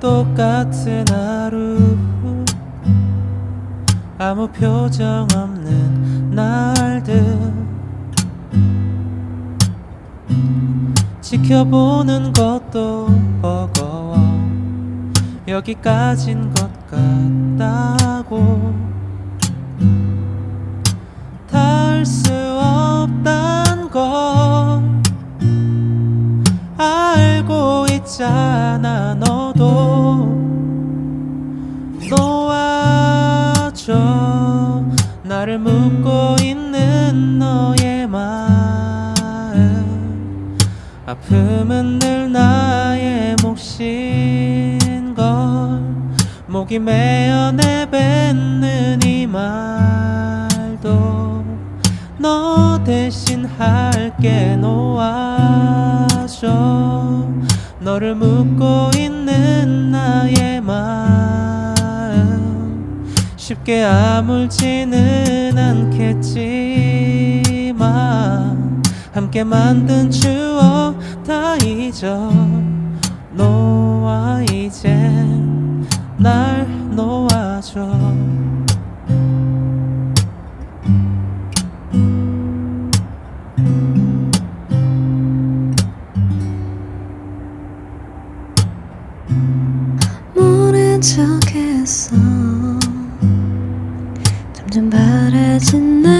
똑같은 하루 아무 표정 없는 날들 지켜보는 것도 버거워 여기까진 것 같다고 닿을 수 없단 걸 알고 있잖아 너도. 놓아줘. 나를 묻고 있는 너의 마음. 아픔은 늘 나의 걸 목이 메어 내뱉는 이 말도 너 대신 할게 놓아줘. 너를 묻고 있는 나의 마음 쉽게 아물지는 않겠지만 함께 만든 추억 다 잊어 놓아 이제 날 놓아줘. 모른 척했어 점점 바래진 내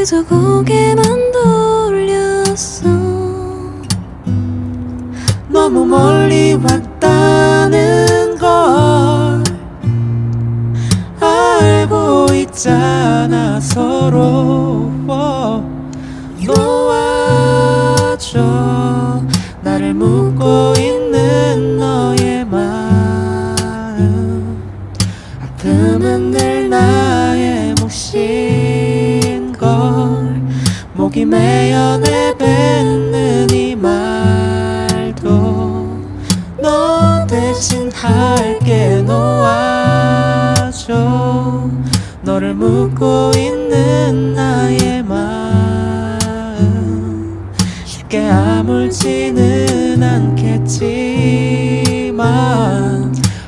그저 고개만 돌렸어. 너무 멀리 왔다는 걸 알고 있잖아 서로. 놓아줘. 나를 묻고 있는 너의 마음. 아픔은 늘나 메어 내뱉는 이 말도 너 대신 할게 놓아줘. 너를 묻고 있는 나의 마음 쉽게 아물지는 않겠지만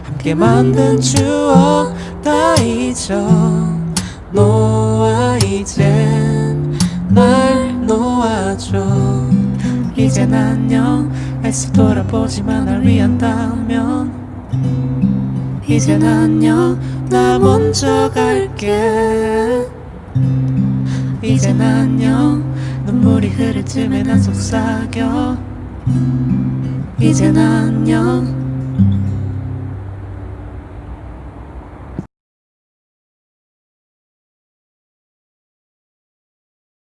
함께 만든 추억 다 잊어 이젠 안녕 애써 돌아보지만 날 위한다면 이젠 안녕 나 먼저 갈게. 이젠 안녕 눈물이 흐를 틈에 난 속삭여. 이젠 안녕